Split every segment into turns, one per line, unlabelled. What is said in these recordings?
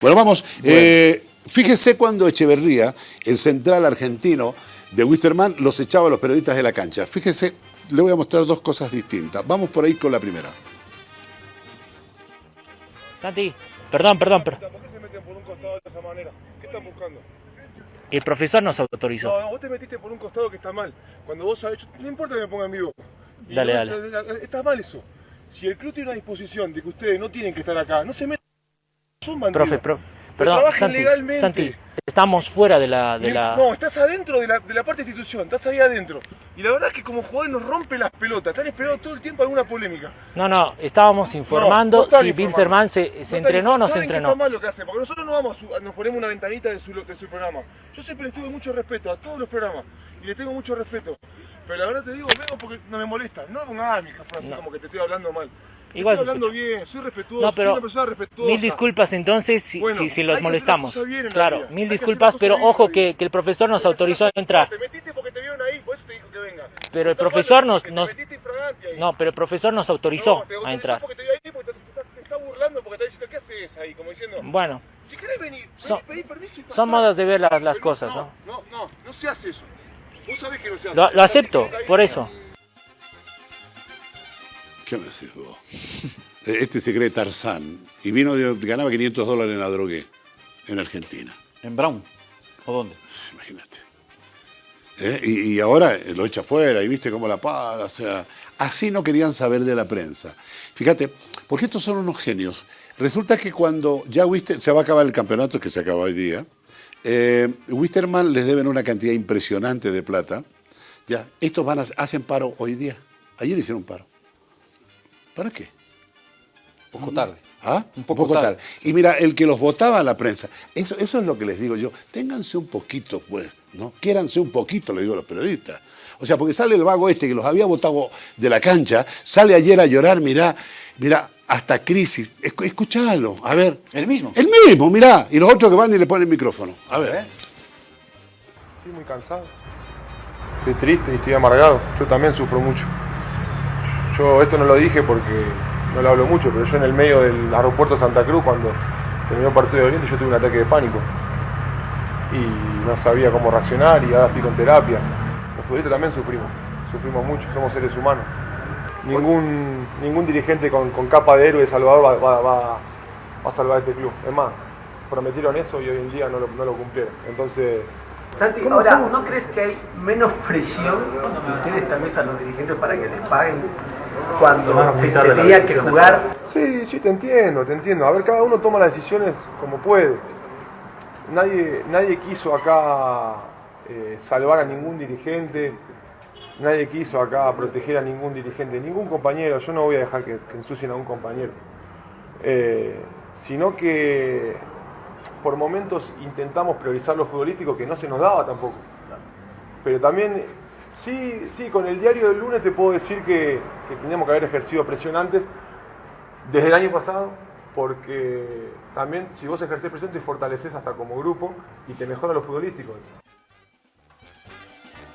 Bueno, vamos. Eh, fíjese cuando Echeverría, el central argentino de Wisterman, los echaba a los periodistas de la cancha. Fíjese, le voy a mostrar dos cosas distintas. Vamos por ahí con la primera.
Santi, perdón, perdón, perdón.
¿Por qué se meten por un costado de esa manera? ¿Qué están buscando?
El profesor nos autorizó.
No, vos te metiste por un costado que está mal. Cuando vos sabés, no importa que me ponga en vivo.
Dale,
no-
dale.
Está mal eso. Si el club tiene una disposición de que ustedes no tienen que estar acá, no se metan. Son.
Profe, pro- perdón, Santi,
legalmente.
Santi, estamos fuera de la... De la...
No, estás adentro de la, de la parte de institución, estás ahí adentro. Y la verdad es que como jugadores nos rompe las pelotas, están esperando todo el tiempo alguna polémica.
No, no, estábamos informando
No, no
si. Bilzerman se, se
No
entrenó o no se entrenó.
está mal lo que hace, porque nosotros no vamos a su- nos ponemos una ventanita de su, de su programa. Yo siempre les tuve mucho respeto a todos los programas y les tengo mucho respeto. Pero la verdad te digo, vengo porque no me molesta. No me pongas mi frase
No.
como que te estoy hablando mal.
Igual
estoy
se
hablando
escucha.
bien, soy respetuoso,
No,
soy
pero
una persona respetuosa.
mil disculpas entonces si,
Bueno,
si, los molestamos.
las
Claro, mil disculpas,
las
pero ojo que, que el profesor nos autorizó a
las
entrar.
Te metiste porque te vieron ahí, por eso te dijo que venga.
Pero el profesor nos-. No, pero el profesor nos autorizó
No,
a entrar.
porque te vio ahí, porque te, te- te está burlando, porque te está diciendo, ¿qué haces ahí? Como diciendo,
Bueno,
si querés venir,
Son-
vení, pedí permiso y pasá.
son modos de ver la- las
Pero
cosas, ¿no?
No, no, no se hace eso. Vos sabés que no se hace.
lo, lo acepto, por eso.
¿Qué me decís vos? Este se cree Tarzán y vino de, ganaba 500 dólares en la drogué en Argentina.
¿En Brown? ¿O dónde?
Imagínate. ¿Eh? Y, y ahora lo echa fuera y viste cómo la paga. O sea, así no querían saber de la prensa. Fíjate, porque estos son unos genios. Resulta que cuando ya Wister, se va a acabar el campeonato, que se acaba hoy día, eh, Wisterman les deben una cantidad impresionante de plata. Ya, estos van a, hacen paro hoy día. Ayer hicieron paro. ¿Para qué?
Un poco tarde.
¿Ah?
Un poco tarde.
Y mira, el que los votaba a la prensa, eso, eso es lo que les digo yo, ténganse un poquito, pues, ¿no? Quiéranse un poquito, le digo a los periodistas. O sea, porque sale el vago este que los había votado de la cancha, sale ayer a llorar, mirá, mirá, hasta crisis. Escu- escuchalo, a ver.
¿El mismo?
El mismo, mirá. Y los otros que van y le ponen el micrófono. A ver.
Estoy muy cansado. Estoy triste y estoy amargado. Yo también sufro mucho. Yo esto no lo dije porque no lo hablo mucho, pero yo en el medio del aeropuerto de Santa Cruz, cuando terminó el partido de Oriente, yo tuve un ataque de pánico. Y no sabía cómo reaccionar y ahora estoy con terapia. Los futbolistas también sufrimos. Sufrimos mucho, somos seres humanos. Ningún, ningún dirigente con, con capa de héroe de Salvador va, va- va- va a salvar este club. Es más, prometieron eso y hoy en día no lo, no lo cumplieron. Entonces,
Santi, ahora, ¿no crees que hay menos presión de ustedes también a los dirigentes para que les paguen cuando se tenía que jugar?
Sí, sí, te entiendo, te entiendo. A ver, cada uno toma las decisiones como puede. Nadie, nadie quiso acá eh, salvar a ningún dirigente, nadie quiso acá proteger a ningún dirigente, ningún compañero. Yo no voy a dejar que, que ensucien a un compañero. Eh, sino que por momentos intentamos priorizar lo futbolístico que no se nos daba tampoco. Pero también, sí, sí, con el diario del lunes te puedo decir que, que teníamos que haber ejercido presión antes, desde el año pasado, porque también si vos ejercés presión te fortaleces hasta como grupo y te mejora lo futbolístico.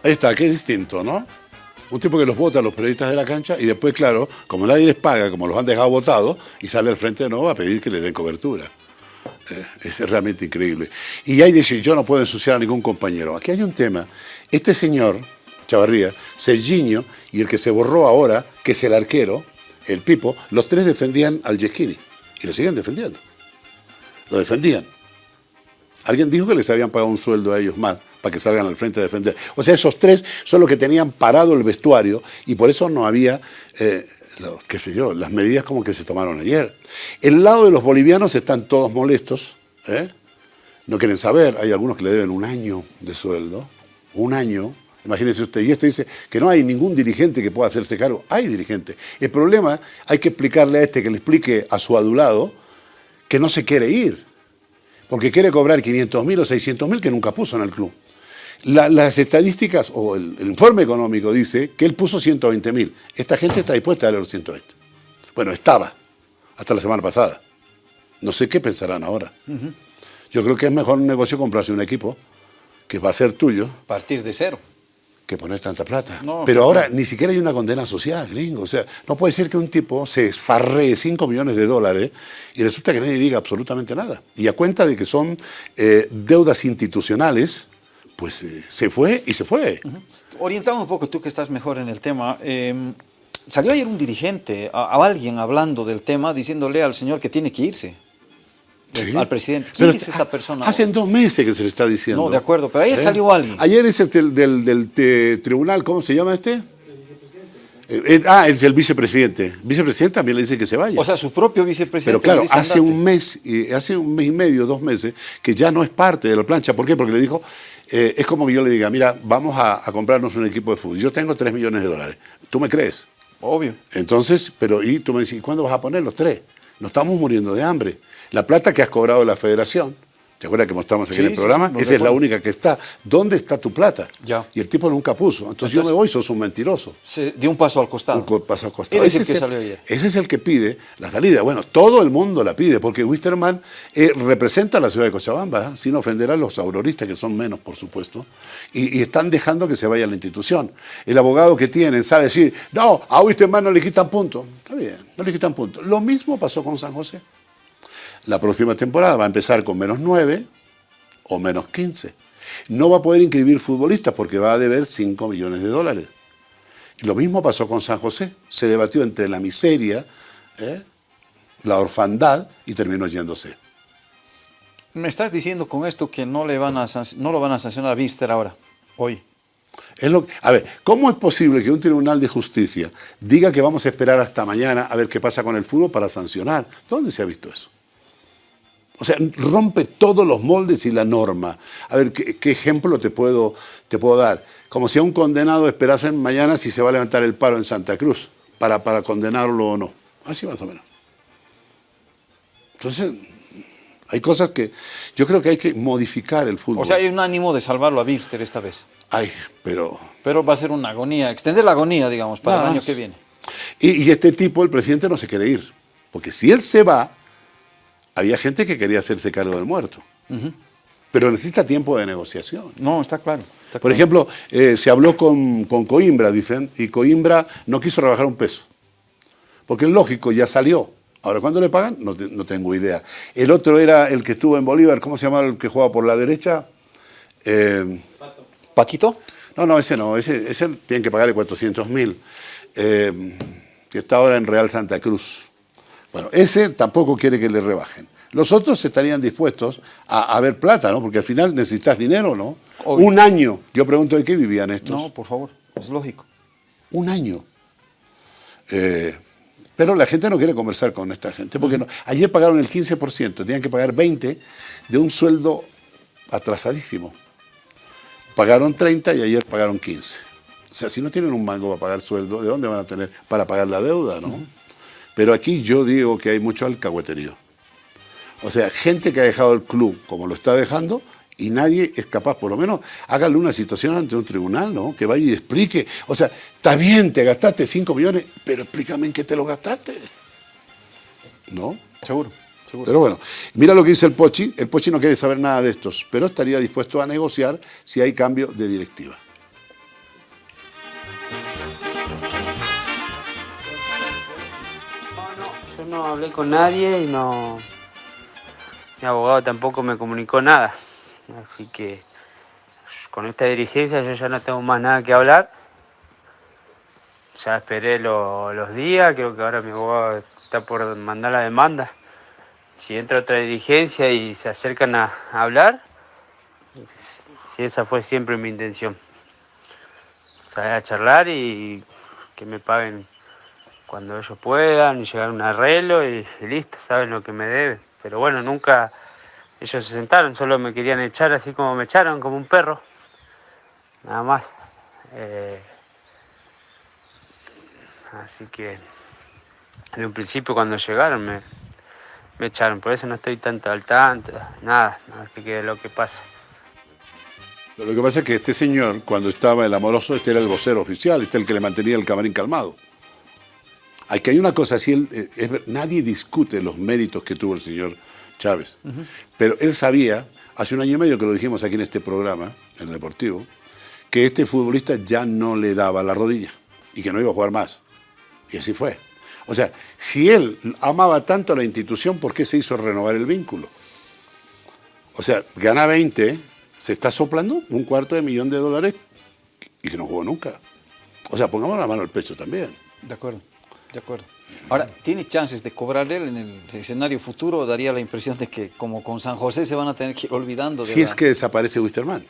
Ahí está, es distinto, ¿no? Un tipo que los vota a los periodistas de la cancha y después, claro, como nadie les paga, como los han dejado votados, y sale al frente de nuevo a pedir que le den cobertura. Eh, es realmente increíble. Y ahí dice, yo no puedo ensuciar a ningún compañero. Aquí hay un tema. Este señor, Chavarría, Serginho, y el que se borró ahora, que es el arquero, el Pipo, los tres defendían al Yesquini. Y lo siguen defendiendo. Lo defendían. Alguien dijo que les habían pagado un sueldo a ellos más para que salgan al frente a defender. O sea, esos tres son los que tenían parado el vestuario y por eso no había, eh, qué sé yo, las medidas como que se tomaron ayer. El lado de los bolivianos están todos molestos, ¿eh? no quieren saber, hay algunos que le deben un año de sueldo, un año. Imagínese usted, y este dice que no hay ningún dirigente que pueda hacerse cargo. Hay dirigentes. El problema, hay que explicarle a este que le explique a su adulado que no se quiere ir porque quiere cobrar 500 mil o 600 mil que nunca puso en el club. La- las estadísticas o el, el informe económico dice que él puso 120 mil. Esta gente está dispuesta a darle los 120. Bueno, estaba hasta la semana pasada. No sé qué pensarán ahora. Yo creo que es mejor un negocio comprarse un equipo que va a ser tuyo.
Partir de cero.
Que poner tanta plata.
No,
Pero ahora ni siquiera hay una condena social, gringo. O sea, no puede ser que un tipo se esfarree 5 millones de dólares y resulta que nadie diga absolutamente nada. Y a cuenta de que son eh, deudas institucionales, pues eh, se fue y se fue.
Orientamos un poco, tú que estás mejor en el tema. eh, salió ayer un dirigente, a, a alguien hablando del tema, diciéndole al señor que tiene que irse.
Sí.
Al presidente. ¿Quién
Pero
es esa persona?
Hace dos meses que se le está diciendo.
No, de acuerdo, pero ayer salió alguien.
Ayer es el del, del- del, eh, tribunal, ¿cómo se llama este? Eh, eh, ah, es el vicepresidente. Vicepresidente también le dice que se vaya.
O sea, su propio
Pero
vicepresidente.
claro,
le dice,
hace
"Andate".
un mes, y hace un mes y medio, dos meses, que ya no es parte de la plancha. ¿Por qué? Porque le dijo, eh, es como que yo le diga, mira, vamos a, a comprarnos un equipo de fútbol. Yo tengo 3 millones de dólares. ¿Tú me crees?
Obvio.
Entonces, pero y tú me dices, ¿y cuándo vas a poner los tres? Nos estamos muriendo de hambre. La plata que has cobrado la federación, ¿te acuerdas que mostramos aquí
Sí,
en el programa?
sí,
Esa es la única que está. ¿Dónde está tu plata?
Ya.
Y el tipo nunca puso. Entonces, yo me voy, sos un mentiroso.
Se dio un paso al costado.
Un paso al costado.
Él es el
Ese
que salió ayer.
Ese es el que pide la salida. Bueno, todo el mundo la pide, porque Wisterman eh, representa a la ciudad de Cochabamba, ¿eh? sin ofender a los auroristas, que son menos, por supuesto, y, y están dejando que se vaya la institución. El abogado que tienen sale a decir, no, a Wisterman no le quitan puntos. Está bien, no le quitan puntos. Lo mismo pasó con San José. La próxima temporada va a empezar con menos 9 o menos 15. No va a poder inscribir futbolistas porque va a deber 5 millones de dólares. Y lo mismo pasó con San José. Se debatió entre la miseria, ¿eh? la orfandad y terminó yéndose.
Me estás diciendo con esto que no, le van a, no lo van a sancionar a Víster ahora, hoy.
Es lo, a ver, ¿cómo es posible que un tribunal de justicia diga que vamos a esperar hasta mañana a ver qué pasa con el fútbol para sancionar? ¿Dónde se ha visto eso? O sea, rompe todos los moldes y la norma. A ver, ¿qué, qué ejemplo te puedo, te puedo dar? Como si a un condenado esperasen mañana si se va a levantar el paro en Santa Cruz para, para condenarlo o no. Así más o menos. Entonces, hay cosas que yo creo que hay que modificar el fútbol.
O sea, hay un ánimo de salvarlo a Víster esta vez.
Ay, pero
Pero va a ser una agonía, extender la agonía, digamos, para
Nada
el año
más.
que viene.
Y, y este tipo, el presidente, no se quiere ir. Porque si él se va, había gente que quería hacerse cargo del muerto. Pero necesita tiempo de negociación.
No, está claro. está
Por
claro.
ejemplo, eh, se habló con, con Coimbra, dicen, y Coimbra no quiso rebajar un peso. Porque es lógico, ya salió. Ahora, ¿cuándo le pagan? No, te- no tengo idea. El otro era el que estuvo en Bolívar, ¿cómo se llama el que juega por la derecha? Eh,
¿Paquito?
no, no, ese no, ese, ese tienen que pagarle 400 mil, eh, que está ahora en Real Santa Cruz. Bueno, ese tampoco quiere que le rebajen. Los otros estarían dispuestos a, a ver plata, ¿no? Porque al final necesitas dinero, ¿no?
Obvio.
Un año. Yo pregunto de qué vivían estos.
No, por favor, es lógico.
Un año. Eh, pero la gente no quiere conversar con esta gente, porque no- ayer pagaron el 15%, tenían que pagar 20% de un sueldo atrasadísimo. Pagaron 30 y ayer pagaron 15. O sea, si no tienen un mango para pagar sueldo, ¿de dónde van a tener para pagar la deuda, no? Pero aquí yo digo que hay mucho alcahueterío. O sea, gente que ha dejado el club como lo está dejando y nadie es capaz, por lo menos, háganle una situación ante un tribunal, ¿no? Que vaya y explique. O sea, está bien, te gastaste 5 millones, pero explícame en qué te lo gastaste. ¿No?
Seguro, seguro.
Pero bueno, mira lo que dice el Pochi. El Pochi no quiere saber nada de estos, pero estaría dispuesto a negociar si hay cambio de directiva.
No hablé con nadie y no. Mi abogado tampoco me comunicó nada. Así que con esta dirigencia yo ya no tengo más nada que hablar. Ya esperé lo- los días, creo que ahora mi abogado está por mandar la demanda. Si entra otra dirigencia y se acercan a, a hablar, si esa fue siempre mi intención. Salir a charlar y que me paguen cuando ellos puedan, y llegar a un arreglo y, listo, saben lo que me deben. Pero bueno, nunca ellos se sentaron, solo me querían echar así como me echaron, como un perro. Nada más. Eh, así que de un principio cuando llegaron me, echaron, por eso no estoy tanto al tanto, nada, nada que lo que pasa.
Lo que pasa es que este señor, cuando estaba el amoroso, este era el vocero oficial, este es el que le mantenía el camarín calmado. Aquí hay una cosa, si él, eh, es nadie discute los méritos que tuvo el señor Chávez, pero él sabía, hace un año y medio que lo dijimos aquí en este programa, en el Deportivo, que este futbolista ya no le daba la rodilla y que no iba a jugar más. Y así fue. O sea, si él amaba tanto a la institución, ¿por qué se hizo renovar el vínculo? O sea, gana 20, se está soplando un cuarto de millón de dólares y que no jugó nunca. O sea, pongamos la mano al pecho también.
De acuerdo, de acuerdo. Ahora, ¿tiene chances de cobrar él en el escenario futuro o daría la impresión de que como con San José se van a tener que ir olvidando de
Si
la-
es que desaparece Wisterman.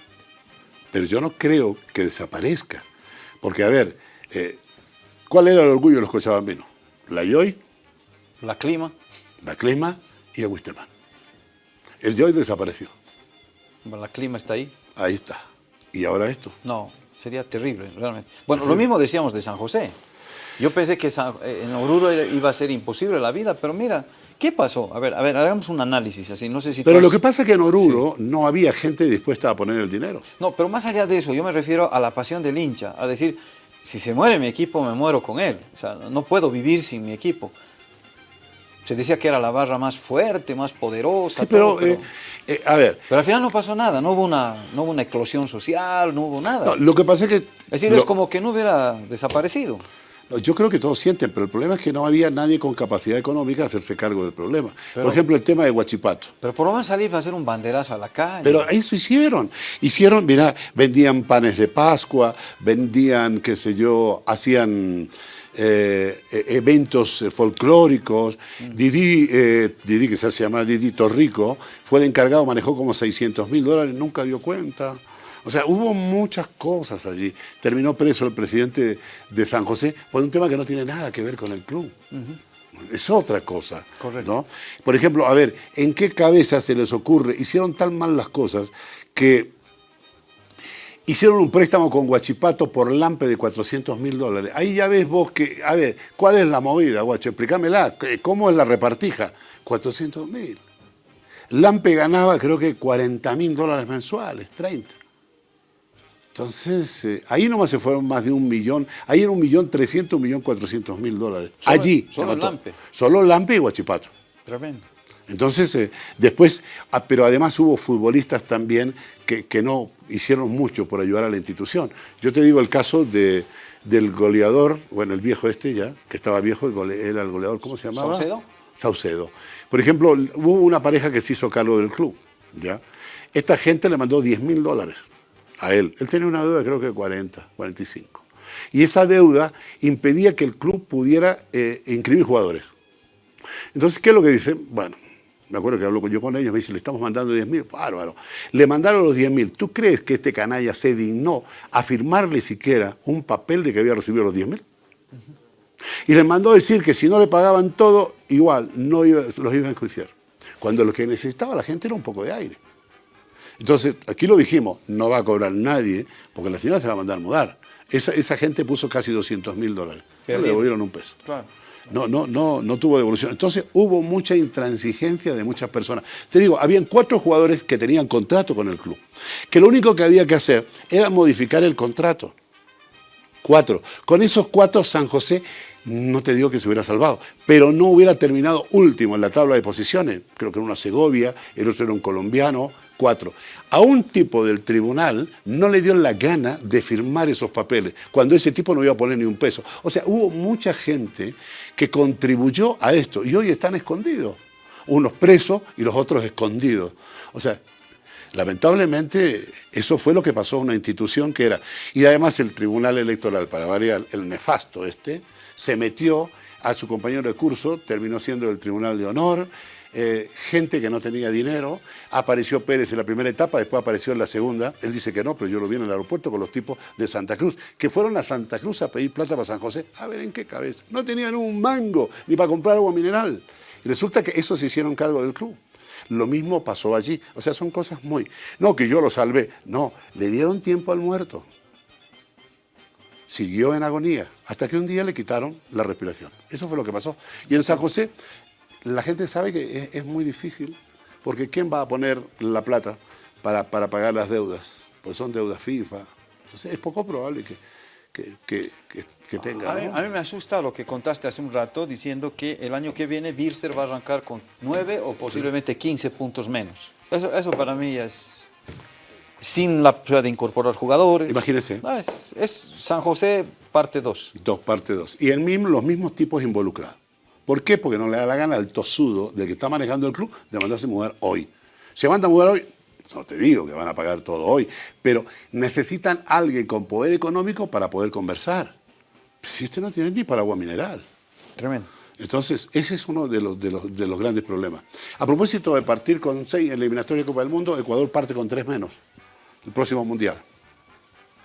Pero yo no creo que desaparezca. Porque, a ver, eh, ¿cuál era el orgullo de los cochabambinos? La Joy,
la clima?
la Clima y el Wisterman. El Joy desapareció.
La clima está ahí.
Ahí está. Y ahora esto.
No, sería terrible, realmente. Bueno, lo mismo decíamos de San José. Yo pensé que eh, en Oruro iba a ser imposible la vida, pero mira, ¿qué pasó? A ver, a ver, hagamos un análisis así, no sé si...
Pero lo que pasa es que en Oruro no había gente dispuesta a poner el dinero.
No, pero más allá de eso, yo me refiero a la pasión del hincha, a decir, si se muere mi equipo, me muero con él. O sea, no puedo vivir sin mi equipo. Se decía que era la barra más fuerte, más poderosa.
Sí, pero,
todo, pero,
eh, eh, a ver,
pero al final no pasó nada, no hubo una, no hubo una eclosión social, no hubo nada.
no, lo que pasa es que...
es decir,
lo-
es como que no hubiera desaparecido.
No, Yo creo que todos sienten, pero el problema es que no había nadie con capacidad económica de hacerse cargo del problema.
Pero-
Por ejemplo, el tema de Huachipato.
Pero por lo menos salir para hacer un banderazo a la calle.
Pero eso hicieron. Hicieron, mira, vendían panes de Pascua, vendían, qué sé yo, hacían eh, e- eventos folclóricos. Didi, eh, Didi, que se hace llamar Didi Torrico, fue el encargado, manejó como 600 mil dólares, nunca dio cuenta. O sea, hubo muchas cosas allí. Terminó preso el presidente de San José por un tema que no tiene nada que ver con el club. Es otra cosa.
Correcto.
¿no? Por ejemplo, a ver, ¿en qué cabeza se les ocurre? Hicieron tan mal las cosas que hicieron un préstamo con Guachipato por Lampe de 400 mil dólares. Ahí ya ves vos que, a ver, ¿cuál es la movida, Guacho? Explícamela. ¿Cómo es la repartija? 400 mil. Lampe ganaba creo que 40 mil dólares mensuales, 30. Entonces, eh, ahí nomás se fueron más de un millón, ahí era un millón trescientos, un millón cuatrocientos mil dólares.
Solo-
Allí.
solo. Lampe.
Solo Lampe y Guachipato.
Tremendo.
Entonces, eh, después, ah, pero además hubo futbolistas también que, que no hicieron mucho por ayudar a la institución. Yo te digo el caso de, del goleador, bueno, el viejo este ya, que estaba viejo, era el goleador, ¿cómo se llamaba?
¿Saucedo?
Saucedo. Por ejemplo, hubo una pareja que se hizo cargo del club, ¿ya? Esta gente le mandó 10 mil dólares a él. Él tenía una deuda creo que de 40, 45. Y esa deuda impedía que el club pudiera eh, inscribir jugadores. Entonces, ¿qué es lo que dicen? Bueno, me acuerdo que hablo yo con ellos, me dicen, le estamos mandando 10 mil, bárbaro. Le mandaron los 10 mil. ¿Tú crees que este canalla se dignó a firmarle siquiera un papel de que había recibido los 10 mil? Y les mandó decir que si no le pagaban todo, igual, no los iban a enjuiciar. Cuando lo que necesitaba la gente era un poco de aire. Entonces, aquí lo dijimos, no va a cobrar nadie, porque la señora se va a mandar mudar. Esa, esa gente puso casi 200 mil dólares. No le devolvieron un peso.
Claro.
No, no, no, no tuvo devolución. Entonces hubo mucha intransigencia de muchas personas. Te digo, habían cuatro jugadores que tenían contrato con el club, que lo único que había que hacer era modificar el contrato. Cuatro. Con esos cuatro, San José, no te digo que se hubiera salvado, pero no hubiera terminado último en la tabla de posiciones. Creo que era una Segovia, el otro era un colombiano, cuatro. A un tipo del tribunal no le dio la gana de firmar esos papeles, cuando ese tipo no iba a poner ni un peso. O sea, hubo mucha gente que contribuyó a esto y hoy están escondidos. Unos presos y los otros escondidos. O sea, Lamentablemente, eso fue lo que pasó a una institución que era. Y además, el Tribunal Electoral, para variar, el nefasto este, se metió a su compañero de curso, terminó siendo el Tribunal de Honor. eh, gente que no tenía dinero, apareció Pérez en la primera etapa, después apareció en la segunda, él dice que no, pero yo lo vi en el aeropuerto con los tipos de Santa Cruz, que fueron a Santa Cruz a pedir plata para San José, a ver en qué cabeza, no tenían un mango ni para comprar agua mineral. Y resulta que esos se hicieron cargo del club. Lo mismo pasó allí. O sea, son cosas muy... No, que yo lo salvé. No, le dieron tiempo al muerto. Siguió en agonía, hasta que un día le quitaron la respiración. Eso fue lo que pasó. Y en San José, la gente sabe que es, es muy difícil, porque ¿quién va a poner la plata para, para pagar las deudas? Pues son deudas FIFA. Entonces es poco probable que, que, que, que- que tenga.
A mí,
¿no?
a mí me asusta lo que contaste hace un rato diciendo que el año que viene Birster va a arrancar con 9 o posiblemente 15 puntos menos. Eso, eso para mí es, sin la posibilidad de incorporar jugadores.
Imagínese.
No, es, es San José parte 2.
Dos, parte dos. Y el mismo, los mismos tipos involucrados. ¿Por qué? Porque no le da la gana al tosudo del que está manejando el club de mandarse a mudar hoy. Se manda a mudar hoy, no te digo que van a pagar todo hoy, pero necesitan alguien con poder económico para poder conversar. Si este no tiene ni para agua mineral.
Tremendo.
Entonces, ese es uno de los, de, los, de los grandes problemas. A propósito de partir con seis en eliminatoria de Copa del Mundo, Ecuador parte con tres menos el próximo Mundial.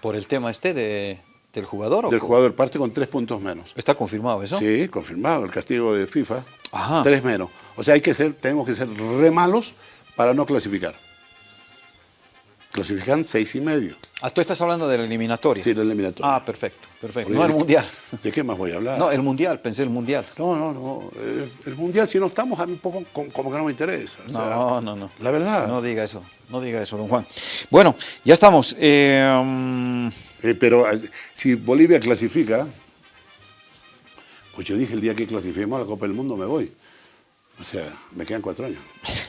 Por el tema este de, del jugador. ¿o
Del jugador parte con tres puntos menos.
¿Está confirmado eso?
Sí, confirmado, el castigo de FIFA.
Ajá.
Tres menos. O sea, hay que ser, tenemos que ser re malos para no clasificar. Clasifican seis y medio.
Ah, tú estás hablando de la eliminatoria.
Sí, la eliminatoria.
Ah, perfecto, perfecto. No el mundial.
¿De qué más voy a hablar?
No, el mundial, pensé el mundial.
No, no, no. El, el mundial, si no estamos, a mí un poco como, que no me interesa. O sea,
No, no, no.
La verdad.
No diga eso, no diga eso, don Juan. Bueno, ya estamos. Eh,
Eh, pero eh, si Bolivia clasifica, pues yo dije el día que clasifiquemos a la Copa del Mundo me voy. O sea, me quedan cuatro años.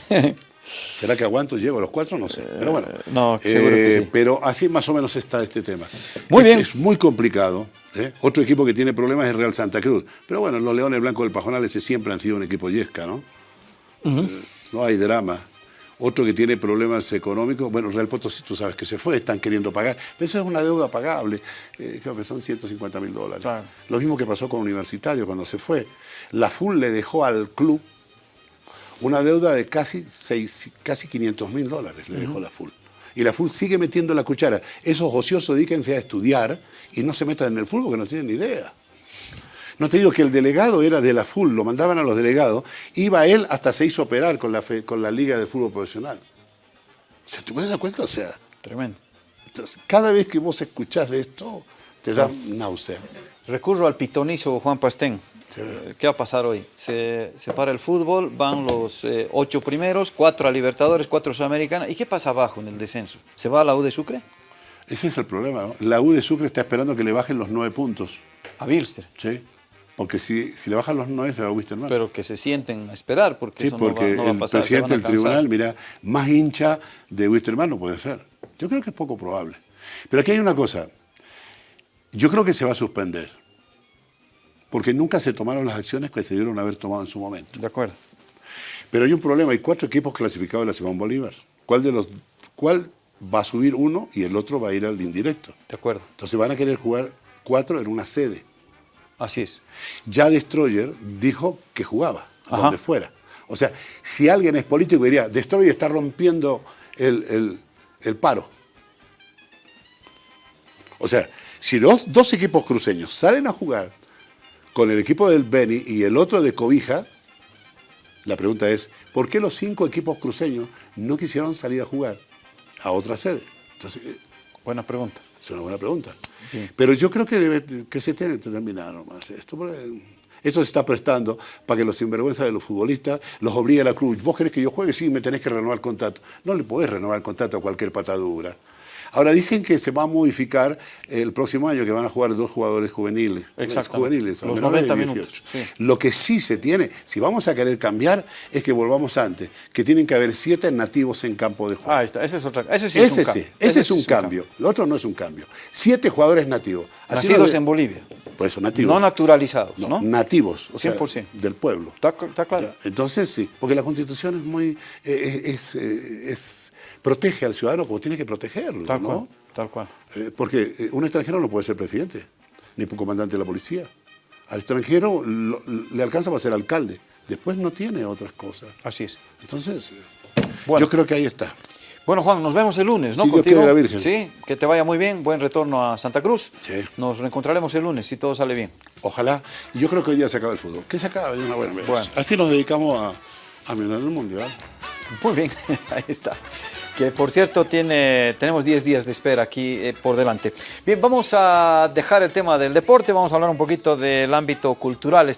¿Será que aguanto? ¿Llego a los cuatro? No sé. Pero bueno.
Eh, no, seguro que sí.
Pero así más o menos está este tema.
Muy
Es-
bien.
Es muy complicado. ¿eh? Otro equipo que tiene problemas es Real Santa Cruz. Pero bueno, los Leones Blancos del Pajonal ese siempre han sido un equipo yesca, ¿no? Eh, no hay drama. Otro que tiene problemas económicos, bueno, Real Potosí, tú sabes que se fue, están queriendo pagar. Pero eso es una deuda pagable, eh, creo que son 150 mil dólares.
Claro.
Lo mismo que pasó con Universitario cuando se fue. La FUL le dejó al club una deuda de casi, seis, casi 500 mil dólares, le dejó la FUL. Y la FUL sigue metiendo la cuchara. Esos ociosos dedíquense a estudiar y no se metan en el fútbol porque no tienen ni idea. No te digo que el delegado era de la FUL, lo mandaban a los delegados, iba él hasta se hizo operar con la, fe- con la Liga de Fútbol Profesional. O sea, ¿te puedes dar cuenta? O sea,
tremendo.
entonces, cada vez que vos escuchás de esto, te da náusea.
Recurro al pitonizo Juan Pastén. Eh, ¿Qué va a pasar hoy? Se, se para el fútbol, van los eh, ocho primeros, cuatro a Libertadores, cuatro a Sudamericana. ¿Y qué pasa abajo en el descenso? ¿Se va a la U de Sucre?
Ese es el problema, ¿no? La U de Sucre está esperando que le bajen los nueve puntos.
A Bilster.
¿sí? Porque si, si le bajan los nueve, se va a Wisterman.
Pero que se sienten a esperar, porque
Sí,
eso no va,
porque
no va a
el
pasar. se
presidente
a
del tribunal, mira, más hincha de Wisterman no puede ser. Yo creo que es poco probable. Pero aquí hay una cosa. Yo creo que se va a suspender. Porque nunca se tomaron las acciones que se debieron haber tomado en su momento.
De acuerdo.
Pero hay un problema, hay cuatro equipos clasificados de la Simón Bolívar. ¿Cuál de los cuál va a subir uno y el otro va a ir al indirecto?
De acuerdo.
Entonces van a querer jugar cuatro en una sede.
Así es.
Ya Destroyer dijo que jugaba, a
Ajá.
donde fuera. O sea, si alguien es político diría, Destroyer está rompiendo el, el- el paro. O sea, si los dos equipos cruceños salen a jugar con el equipo del Beni y el otro de Cobija, la pregunta es, ¿por qué los cinco equipos cruceños no quisieron salir a jugar a otra sede? Entonces, eh,
Buena pregunta.
es una buena pregunta. Pero yo creo que, debe, que se tiene que terminar nomás esto. porque Eso se está prestando para que los sinvergüenzas de los futbolistas los obligue a la cruz. ¿Vos querés que yo juegue? Sí, me tenés que renovar contrato. No le podés renovar el contrato a cualquier patadura. Ahora dicen que se va a modificar el próximo año, que van a jugar dos jugadores juveniles.
Exactamente.
juveniles
Los
menores de
90 minutos,
18.
sí.
Lo que sí se tiene, si vamos a querer cambiar, es que volvamos antes, que tienen que haber siete nativos en campo de juego.
Ah, ahí está. Ese es otra. Ese sí es
ese
un
sí,
cambio.
ese, es un cambio. Lo otro no es un cambio. Siete jugadores nativos. Así
Nacidos en Bolivia.
Pues son nativos.
No naturalizados,
No,
¿no?
nativos, o sea,
100%.
del pueblo.
Está, está claro.
Entonces sí, porque la constitución es muy, eh, es, eh, es- protege al ciudadano como tiene que protegerlo,
Tal
¿no?
cual. Tal cual.
Eh, porque eh, un extranjero no puede ser presidente, ni comandante de la policía. Al extranjero lo- le alcanza para ser alcalde, después no tiene otras cosas.
Así es.
Entonces, eh,
Bueno.
yo creo que ahí está.
Bueno, Juan, nos vemos el lunes, ¿no?
Dios
Contigo.
quiere, la Virgen.
Sí, que te vaya muy bien. Buen retorno a Santa Cruz.
Sí.
Nos reencontraremos el lunes si todo sale bien.
Ojalá. Y yo creo que hoy día se acaba el fútbol. Que se acabe de una buena vez.
Bueno.
Así nos dedicamos a, a mirar el mundial.
Muy bien, ahí está. Que por cierto, tiene, tenemos 10 días de espera aquí eh, por delante. Bien, vamos a dejar el tema del deporte, vamos a hablar un poquito del ámbito cultural.